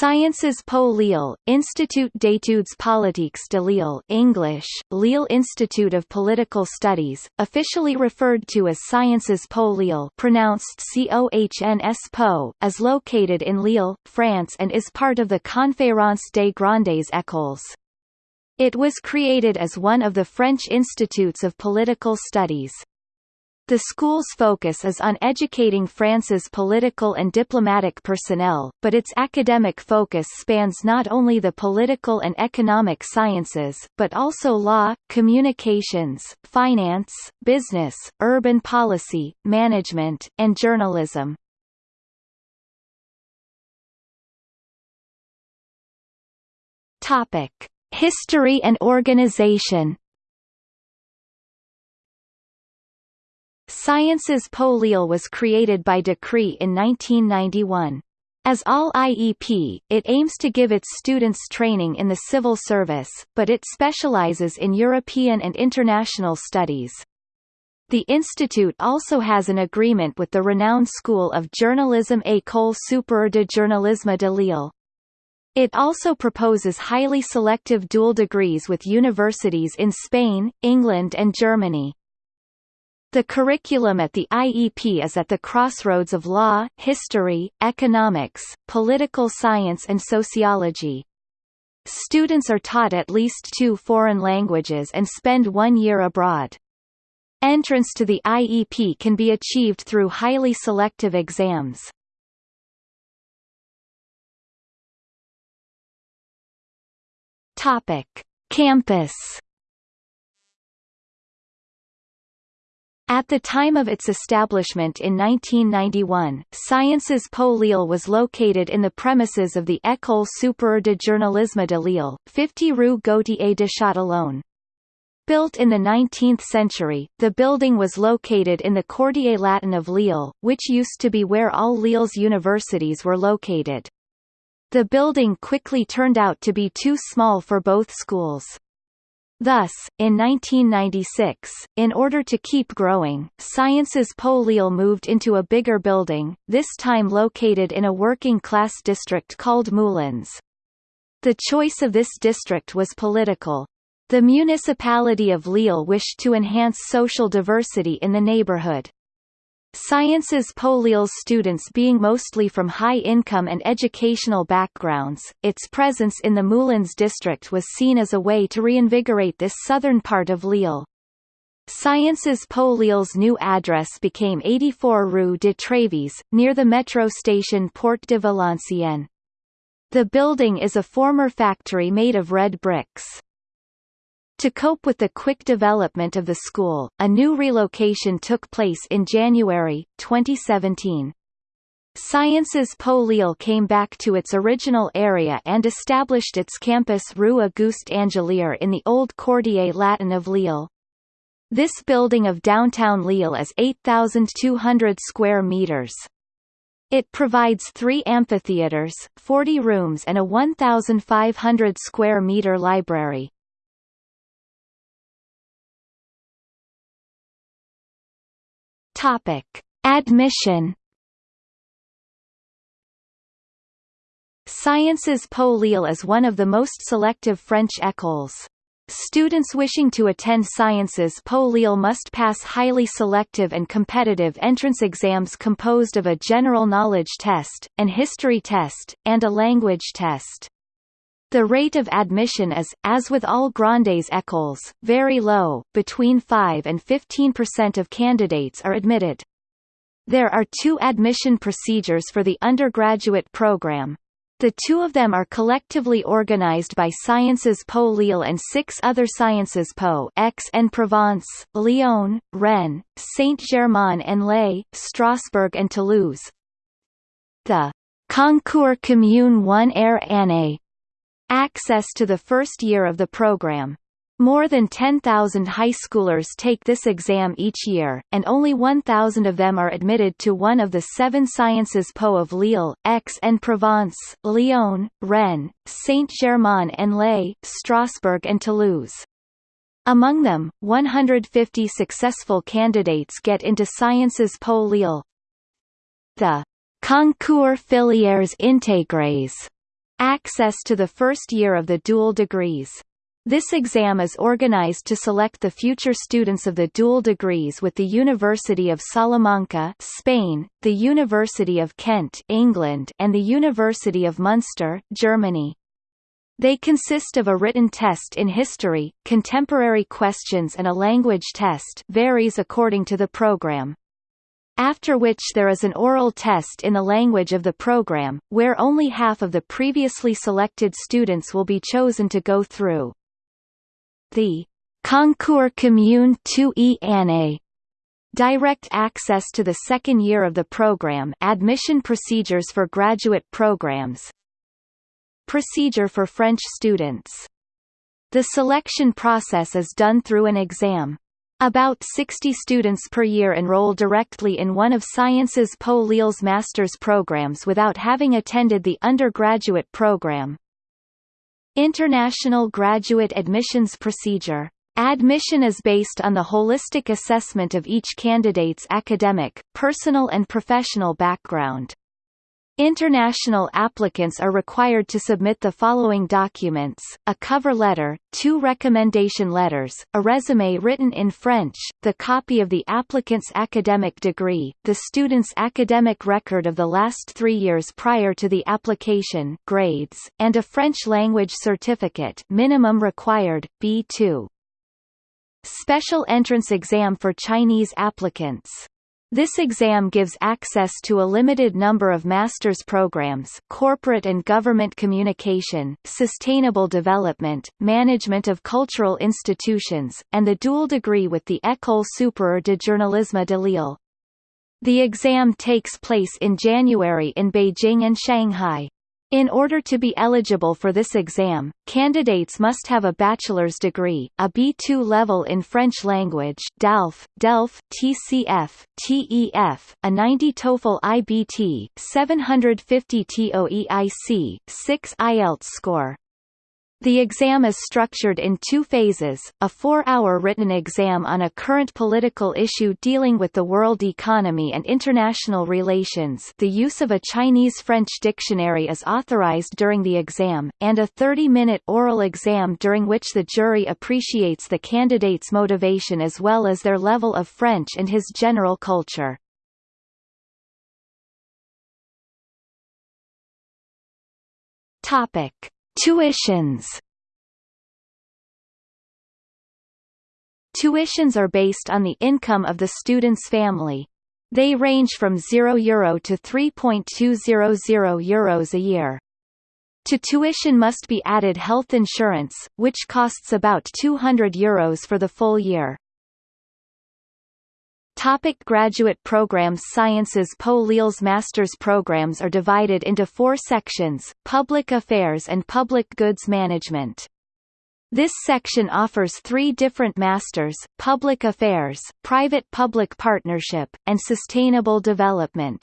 Sciences Po Lille, Institut d'études politiques de Lille English, Lille Institute of Political Studies, officially referred to as Sciences Po Lille pronounced COHNS Po, is located in Lille, France and is part of the Conférence des Grandes Écoles. It was created as one of the French Institutes of Political Studies. The school's focus is on educating France's political and diplomatic personnel, but its academic focus spans not only the political and economic sciences, but also law, communications, finance, business, urban policy, management, and journalism. History and organization Sciences Po Lille was created by decree in 1991. As all IEP, it aims to give its students training in the civil service, but it specializes in European and international studies. The institute also has an agreement with the renowned School of Journalism École supérieure de journalisme de Lille. It also proposes highly selective dual degrees with universities in Spain, England and Germany. The curriculum at the IEP is at the crossroads of law, history, economics, political science and sociology. Students are taught at least two foreign languages and spend one year abroad. Entrance to the IEP can be achieved through highly selective exams. Campus At the time of its establishment in 1991, Sciences Po Lille was located in the premises of the École supérieure de journalisme de Lille, 50 rue Gautier de Châtillon. Built in the 19th century, the building was located in the Quartier Latin of Lille, which used to be where all Lille's universities were located. The building quickly turned out to be too small for both schools. Thus, in 1996, in order to keep growing, Sciences Po Lille moved into a bigger building, this time located in a working-class district called Moulins. The choice of this district was political. The municipality of Lille wished to enhance social diversity in the neighborhood. Sciences Po Lille's students being mostly from high-income and educational backgrounds, its presence in the Moulins district was seen as a way to reinvigorate this southern part of Lille. Sciences Po Lille's new address became 84 Rue de Trévise, near the metro station Porte de Valenciennes. The building is a former factory made of red bricks. To cope with the quick development of the school, a new relocation took place in January, 2017. Sciences Po Lille came back to its original area and established its campus Rue Auguste Angelier in the old Quartier Latin of Lille. This building of downtown Lille is 8,200 square meters. It provides three amphitheaters, 40 rooms and a 1,500 square meter library. Topic: Admission. Sciences Po Lille is one of the most selective French écoles. Students wishing to attend Sciences Po Lille must pass highly selective and competitive entrance exams composed of a general knowledge test, an history test, and a language test. The rate of admission is, as with all Grandes écoles, very low, between 5 and 15% of candidates are admitted. There are two admission procedures for the undergraduate program. The two of them are collectively organized by Sciences Po Lille and six other Sciences Po Aix-en-Provence, Lyon, Rennes, Saint-Germain-en-Laye, Strasbourg and Toulouse. The Concours Commune 1 Air Année Access to the first year of the program. More than 10,000 high schoolers take this exam each year, and only 1,000 of them are admitted to one of the seven Sciences Po of Lille, Aix-en-Provence, Lyon, Rennes, Saint-Germain-en-Laye, Strasbourg and Toulouse. Among them, 150 successful candidates get into Sciences Po Lille. The Concours Filières Intégrés Access to the first year of the dual degrees. This exam is organized to select the future students of the dual degrees with the University of Salamanca, Spain, the University of Kent, England, and the University of Munster, Germany. They consist of a written test in history, contemporary questions and a language test varies according to the program. After which there is an oral test in the language of the program, where only half of the previously selected students will be chosen to go through. The Concours Commune 2e année Direct access to the second year of the program admission procedures for graduate programs Procedure for French students The selection process is done through an exam. About 60 students per year enroll directly in one of Sciences Po Lille's master's programs without having attended the undergraduate program. International Graduate Admissions Procedure. Admission is based on the holistic assessment of each candidate's academic, personal and professional background. International applicants are required to submit the following documents, a cover letter, two recommendation letters, a resume written in French, the copy of the applicant's academic degree, the student's academic record of the last three years prior to the application grades, and a French language certificate minimum required, B2. Special entrance exam for Chinese applicants this exam gives access to a limited number of master's programs corporate and government communication, sustainable development, management of cultural institutions, and the dual degree with the École supérieure de journalisme de Lille. The exam takes place in January in Beijing and Shanghai. In order to be eligible for this exam, candidates must have a bachelor's degree, a B2 level in French language DELF, DELF TCF, TEF, a 90 TOEFL IBT, 750 TOEIC, 6 IELTS score. The exam is structured in two phases, a four-hour written exam on a current political issue dealing with the world economy and international relations the use of a Chinese-French dictionary is authorized during the exam, and a 30-minute oral exam during which the jury appreciates the candidate's motivation as well as their level of French and his general culture. Topic. Tuitions Tuitions are based on the income of the student's family. They range from €0 Euro to 3.200 euros a year. To tuition must be added health insurance, which costs about 200 euros for the full year. Topic graduate programs Sciences Po Lille's master's programs are divided into four sections, Public Affairs and Public Goods Management. This section offers three different masters, Public Affairs, Private-Public Partnership, and Sustainable Development.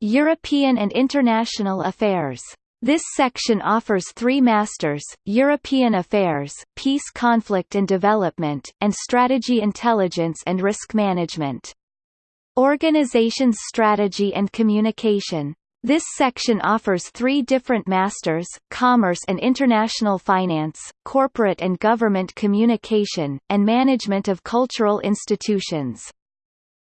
European and International Affairs this section offers three masters, European Affairs, Peace Conflict and Development, and Strategy Intelligence and Risk Management. Organizations Strategy and Communication. This section offers three different masters, Commerce and International Finance, Corporate and Government Communication, and Management of Cultural Institutions.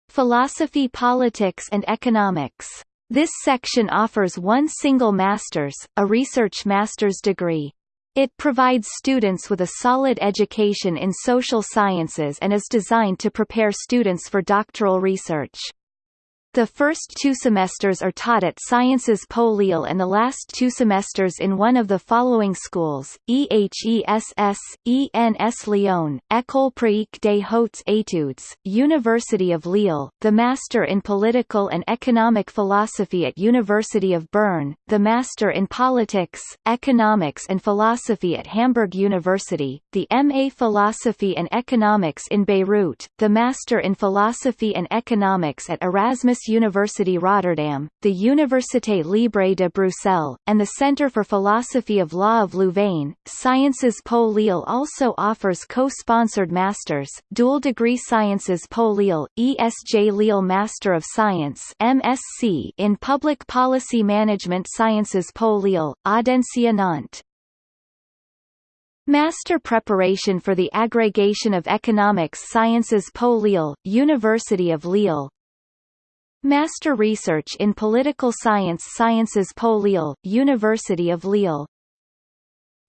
Philosophy Politics and Economics this section offers one single master's, a research master's degree. It provides students with a solid education in social sciences and is designed to prepare students for doctoral research. The first two semesters are taught at Sciences Po Lille and the last two semesters in one of the following schools, EHESS, ENS Lyon, École Pratique des Hautes Études, University of Lille, the Master in Political and Economic Philosophy at University of Bern, the Master in Politics, Economics and Philosophy at Hamburg University, the MA Philosophy and Economics in Beirut, the Master in Philosophy and Economics at Erasmus University Rotterdam, the Université Libre de Bruxelles, and the Centre for Philosophy of Law of Louvain. Sciences Po Lille also offers co-sponsored masters, dual degree Sciences Po Lille, ESJ Lille Master of Science (MSc) in Public Policy Management Sciences Po Lille, Audencia Nantes. Master Preparation for the Agrégation of Economics Sciences Po Lille, University of Lille Master Research in Political Science Sciences Po Lille, University of Lille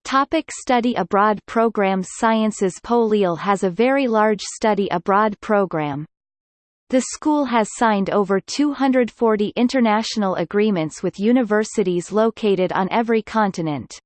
Topic study abroad programs Sciences Po Lille has a very large study abroad program. The school has signed over 240 international agreements with universities located on every continent.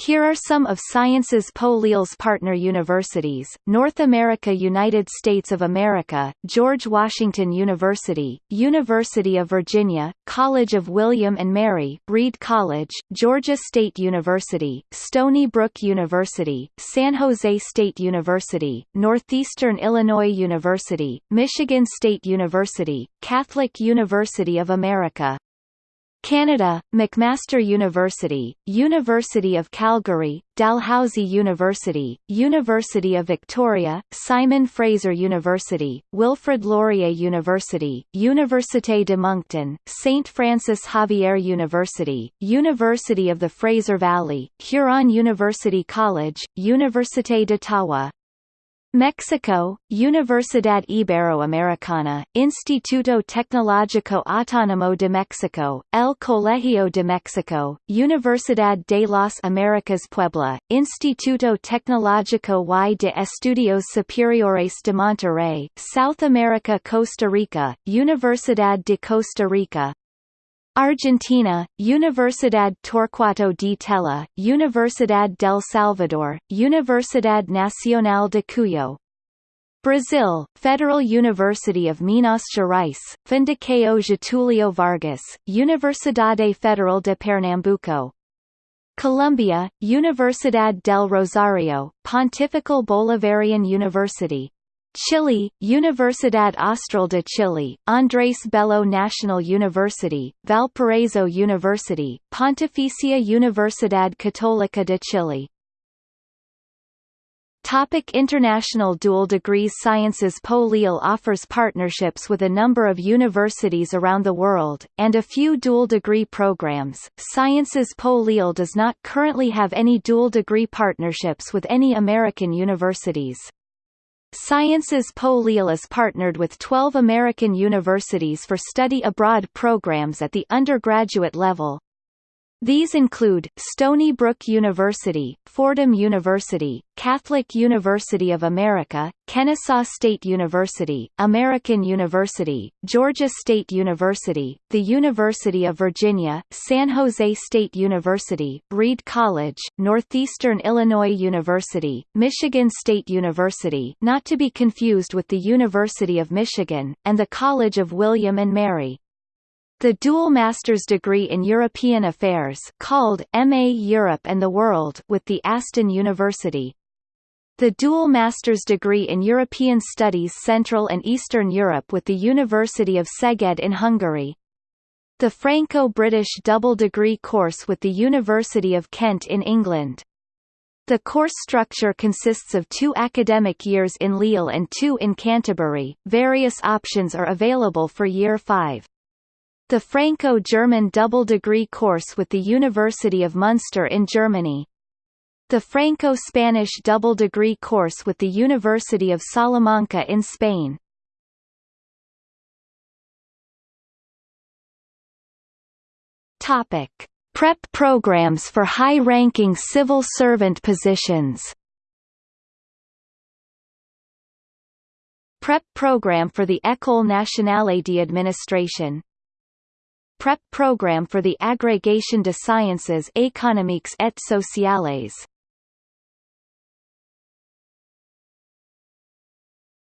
Here are some of Sciences Po partner universities, North America United States of America, George Washington University, University of Virginia, College of William and Mary, Reed College, Georgia State University, Stony Brook University, San Jose State University, Northeastern Illinois University, Michigan State University, Catholic University of America, Canada, McMaster University, University of Calgary, Dalhousie University, University of Victoria, Simon Fraser University, Wilfrid Laurier University, Université de Moncton, St. Francis Xavier University, University of the Fraser Valley, Huron University College, Université d'Ottawa, Mexico, Universidad Iberoamericana, Instituto Tecnológico Autónomo de Mexico, El Colegio de Mexico, Universidad de las Américas Puebla, Instituto Tecnológico y de Estudios Superiores de Monterrey, South America Costa Rica, Universidad de Costa Rica, Argentina, Universidad Torcuato di Tella, Universidad del Salvador, Universidad Nacional de Cuyo. Brazil, Federal University of Minas Gerais, Fundação Getúlio Vargas, Universidade Federal de Pernambuco. Colombia, Universidad del Rosario, Pontifical Bolivarian University. Chile, Universidad Austral de Chile, Andrés Bello National University, Valparaiso University, Pontificia Universidad Católica de Chile. Topic International Dual Degrees Sciences Po Lille offers partnerships with a number of universities around the world, and a few dual degree programs. Sciences Po Lille does not currently have any dual degree partnerships with any American universities. Sciences Po Lille is partnered with 12 American universities for study abroad programs at the undergraduate level, these include, Stony Brook University, Fordham University, Catholic University of America, Kennesaw State University, American University, Georgia State University, the University of Virginia, San Jose State University, Reed College, Northeastern Illinois University, Michigan State University not to be confused with the University of Michigan, and the College of William and Mary. The dual master's degree in European Affairs called MA Europe and the World with the Aston University. The dual master's degree in European Studies Central and Eastern Europe with the University of Szeged in Hungary. The Franco-British double degree course with the University of Kent in England. The course structure consists of two academic years in Lille and two in Canterbury. Various options are available for year 5. The Franco-German double degree course with the University of Munster in Germany. The Franco-Spanish double degree course with the University of Salamanca in Spain. Topic: Prep programs for high-ranking civil servant positions. Prep program for the École nationale d'administration prep program for the Agrégation de Sciences économiques et sociales.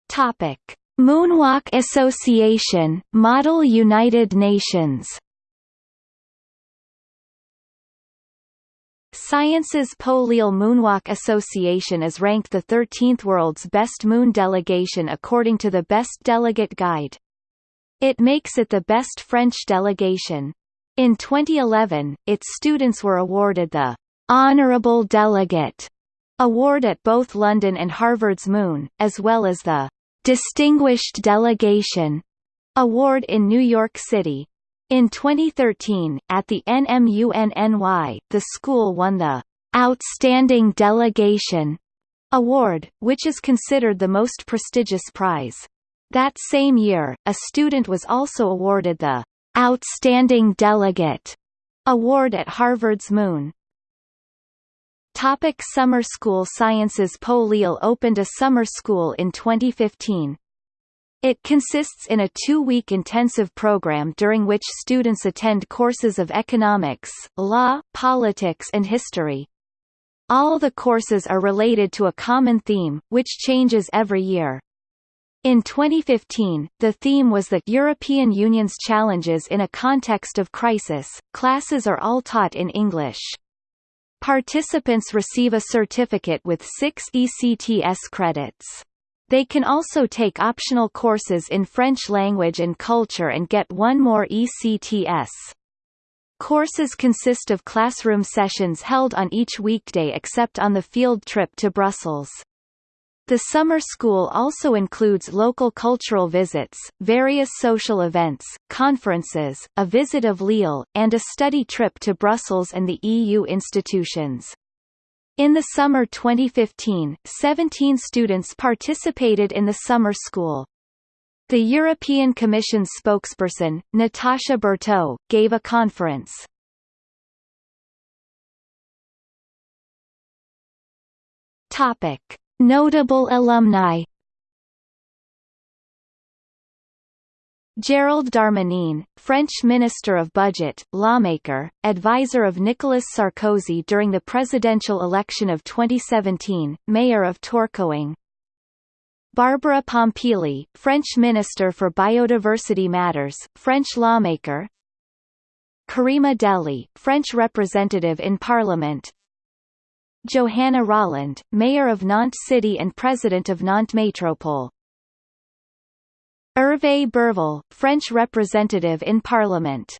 Topic: Moonwalk Association, Model United Nations. Sciences Po Lille Moonwalk Association is ranked the 13th world's best MUN delegation according to the Best Delegate Guide. It makes it the best French delegation. In 2011, its students were awarded the Honorable Delegate award at both London and Harvard's MUN, as well as the Distinguished Delegation award in New York City. In 2013, at the NMUNNY, the school won the Outstanding Delegation award, which is considered the most prestigious prize. That same year, a student was also awarded the Outstanding Delegate award at Harvard's MUN. Topic Summer School Sciences Po Lille opened a summer school in 2015. It consists in a two-week intensive program during which students attend courses of economics, law, politics and history. All the courses are related to a common theme, which changes every year. In 2015, the theme was the European Union's challenges in a context of crisis. Classes are all taught in English. Participants receive a certificate with six ECTS credits. They can also take optional courses in French language and culture and get one more ECTS. Courses consist of classroom sessions held on each weekday except on the field trip to Brussels. The summer school also includes local cultural visits, various social events, conferences, a visit of Lille, and a study trip to Brussels and the EU institutions. In the summer 2015, 17 students participated in the summer school. The European Commission spokesperson, Natasha Bertaud, gave a conference. Topic. Notable alumni Gerald Darmanin, French Minister of Budget, lawmaker, advisor of Nicolas Sarkozy during the presidential election of 2017, mayor of Tourcoing. Barbara Pompili, French Minister for Biodiversity Matters, French lawmaker. Karima Deli, French representative in Parliament. Johanna Rolland, Mayor of Nantes City and President of Nantes Métropole. Hervé Berville, French representative in Parliament